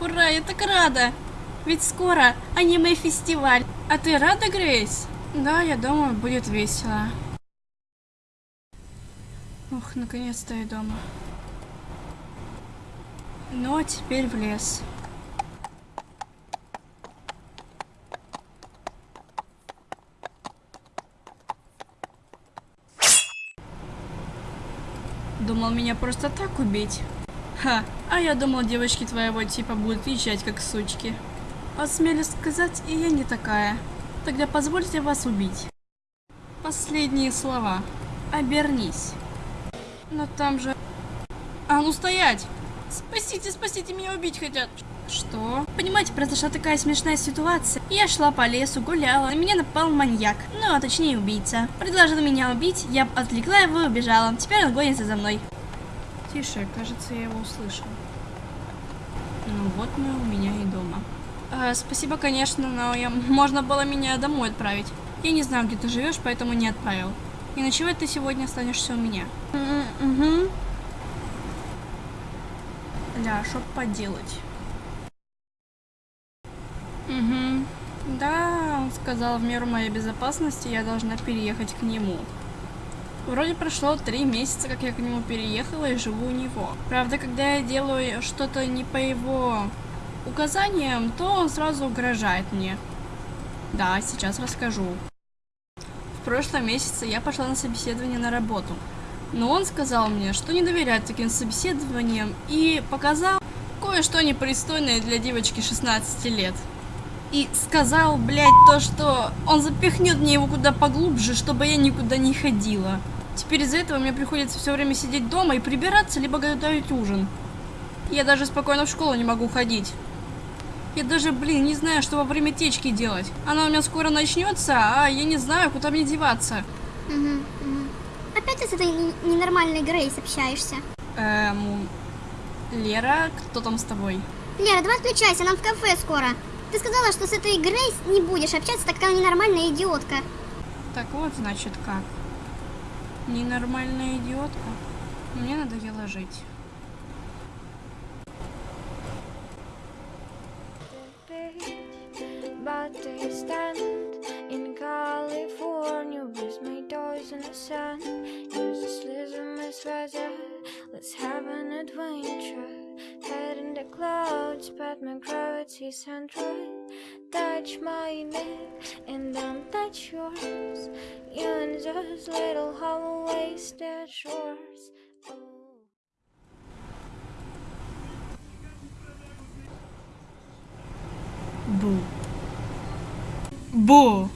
Ура, я так рада! Ведь скоро аниме-фестиваль. А ты рада, Грейс? Да, я думаю, будет весело. Ух, наконец-то я дома. Ну, а теперь в лес. Думал меня просто так убить? Ха, а я думал девочки твоего типа будут езжать как сучки. Осмелюсь сказать, и я не такая. Тогда позвольте вас убить. Последние слова. Обернись. Но там же... А ну стоять! Спасите, спасите, меня убить хотят. Что? Понимаете, произошла такая смешная ситуация. Я шла по лесу, гуляла, на меня напал маньяк. Ну, а точнее убийца. Предложил меня убить, я отвлекла его и убежала. Теперь он гонится за мной. Тише, кажется, я его услышал. Ну вот мы у меня и дома. А, спасибо, конечно, но я... можно было меня домой отправить. Я не знаю, где ты живешь, поэтому не отправил. И ночевать ты сегодня останешься у меня. Угу. Ля, что поделать? Угу. Да, он сказал, в меру моей безопасности я должна переехать к нему. Вроде прошло три месяца, как я к нему переехала и живу у него. Правда, когда я делаю что-то не по его указаниям, то он сразу угрожает мне. Да, сейчас расскажу. В прошлом месяце я пошла на собеседование на работу. Но он сказал мне, что не доверяет таким собеседованиям и показал кое-что непристойное для девочки 16 лет. И сказал, блядь, то, что он запихнет мне его куда поглубже, чтобы я никуда не ходила. Теперь из-за этого мне приходится все время сидеть дома и прибираться, либо готовить ужин. Я даже спокойно в школу не могу ходить. Я даже, блин, не знаю, что во время течки делать. Она у меня скоро начнется, а я не знаю, куда мне деваться. Угу, угу. Опять с этой ненормальной Грейс общаешься? Эм... Лера, кто там с тобой? Лера, давай отключайся, нам в кафе скоро. Ты сказала, что с этой Грейс не будешь общаться, так как она ненормальная идиотка. Так вот, значит, как. Ненормальная идиотка. Мне надоело жить. Let's have an adventure. Head in the clouds, but my gravity's central. touch my neck and don't touch yours in those little hallways that shores. Boo. Boo.